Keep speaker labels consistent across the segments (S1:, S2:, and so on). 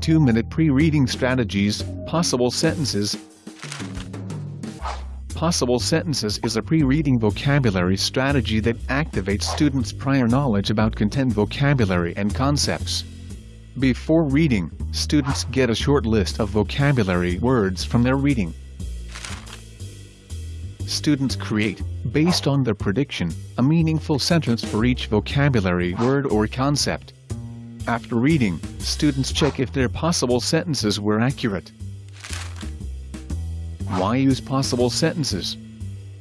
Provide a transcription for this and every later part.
S1: 2-minute pre-reading strategies, possible sentences. Possible sentences is a pre-reading vocabulary strategy that activates students' prior knowledge about content vocabulary and concepts. Before reading, students get a short list of vocabulary words from their reading. Students create, based on their prediction, a meaningful sentence for each vocabulary word or concept. After reading, students check if their possible sentences were accurate. Why use possible sentences?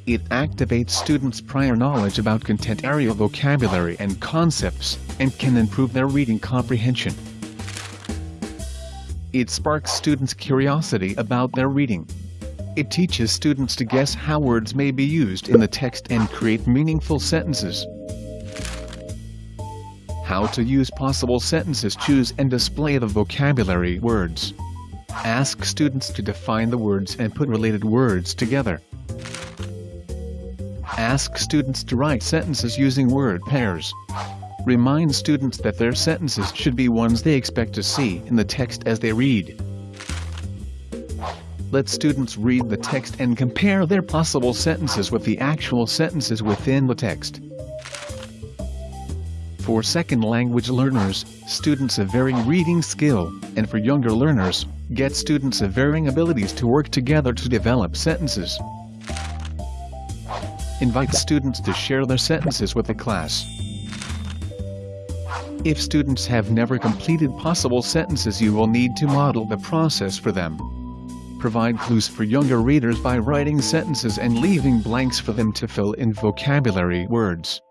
S1: It activates students' prior knowledge about content area vocabulary and concepts, and can improve their reading comprehension. It sparks students' curiosity about their reading. It teaches students to guess how words may be used in the text and create meaningful sentences. How to use possible sentences Choose and display the vocabulary words. Ask students to define the words and put related words together. Ask students to write sentences using word pairs. Remind students that their sentences should be ones they expect to see in the text as they read. Let students read the text and compare their possible sentences with the actual sentences within the text. For second language learners, students of varying reading skill, and for younger learners, get students of varying abilities to work together to develop sentences. Invite students to share their sentences with the class. If students have never completed possible sentences you will need to model the process for them. Provide clues for younger readers by writing sentences and leaving blanks for them to fill in vocabulary words.